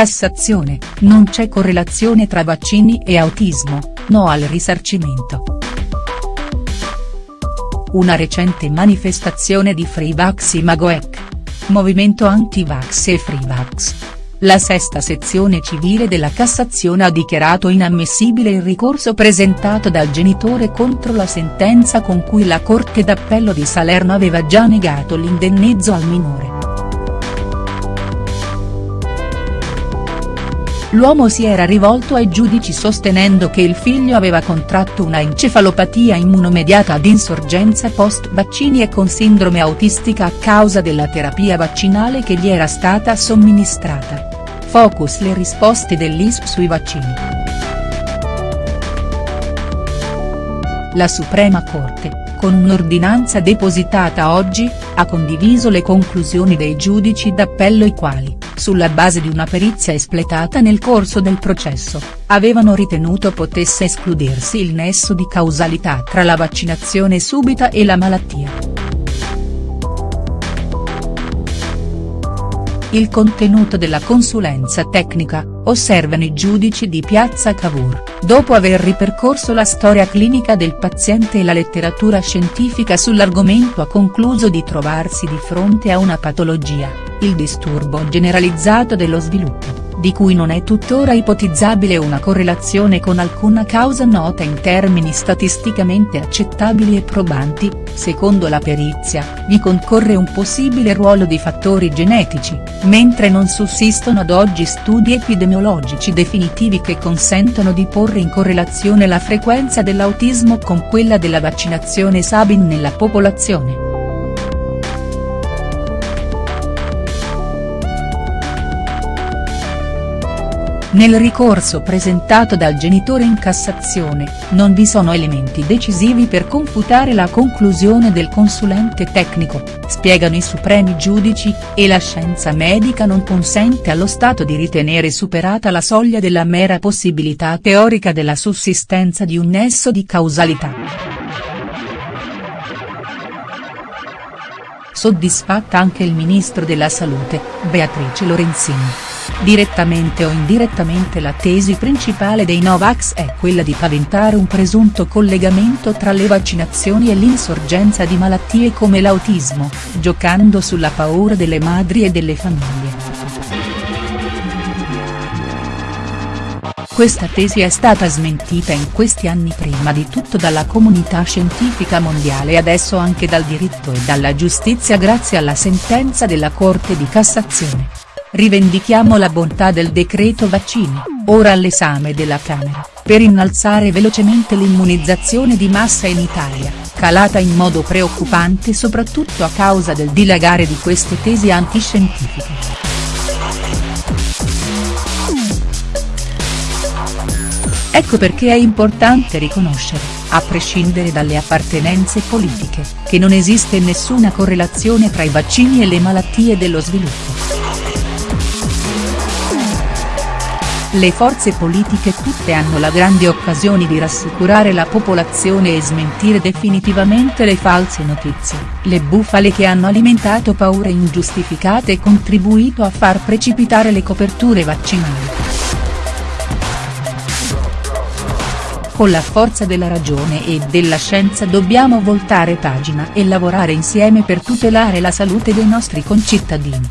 Cassazione, non c'è correlazione tra vaccini e autismo, no al risarcimento. Una recente manifestazione di Freevax Imagoec. Movimento anti-vax e Freevax. La sesta sezione civile della Cassazione ha dichiarato inammissibile il ricorso presentato dal genitore contro la sentenza con cui la Corte d'Appello di Salerno aveva già negato l'indennizzo al minore. L'uomo si era rivolto ai giudici sostenendo che il figlio aveva contratto una encefalopatia immunomediata ad insorgenza post-vaccini e con sindrome autistica a causa della terapia vaccinale che gli era stata somministrata. Focus le risposte dell'IS sui vaccini. La Suprema Corte, con un'ordinanza depositata oggi, ha condiviso le conclusioni dei giudici d'appello i quali, sulla base di una perizia espletata nel corso del processo, avevano ritenuto potesse escludersi il nesso di causalità tra la vaccinazione subita e la malattia. Il contenuto della consulenza tecnica, osservano i giudici di Piazza Cavour, dopo aver ripercorso la storia clinica del paziente e la letteratura scientifica sull'argomento ha concluso di trovarsi di fronte a una patologia, il disturbo generalizzato dello sviluppo di cui non è tuttora ipotizzabile una correlazione con alcuna causa nota in termini statisticamente accettabili e probanti, secondo la perizia, vi concorre un possibile ruolo di fattori genetici, mentre non sussistono ad oggi studi epidemiologici definitivi che consentono di porre in correlazione la frequenza dell'autismo con quella della vaccinazione Sabin nella popolazione. Nel ricorso presentato dal genitore in Cassazione, non vi sono elementi decisivi per confutare la conclusione del consulente tecnico, spiegano i supremi giudici, e la scienza medica non consente allo Stato di ritenere superata la soglia della mera possibilità teorica della sussistenza di un nesso di causalità. Soddisfatta anche il ministro della Salute, Beatrice Lorenzini. Direttamente o indirettamente la tesi principale dei Novax è quella di paventare un presunto collegamento tra le vaccinazioni e l'insorgenza di malattie come l'autismo, giocando sulla paura delle madri e delle famiglie. Questa tesi è stata smentita in questi anni prima di tutto dalla comunità scientifica mondiale e adesso anche dal diritto e dalla giustizia grazie alla sentenza della Corte di Cassazione. Rivendichiamo la bontà del decreto vaccini, ora all'esame della Camera, per innalzare velocemente l'immunizzazione di massa in Italia, calata in modo preoccupante soprattutto a causa del dilagare di queste tesi antiscientifiche. Ecco perché è importante riconoscere, a prescindere dalle appartenenze politiche, che non esiste nessuna correlazione tra i vaccini e le malattie dello sviluppo. Le forze politiche tutte hanno la grande occasione di rassicurare la popolazione e smentire definitivamente le false notizie, le bufale che hanno alimentato paure ingiustificate e contribuito a far precipitare le coperture vaccinali. Con la forza della ragione e della scienza dobbiamo voltare pagina e lavorare insieme per tutelare la salute dei nostri concittadini.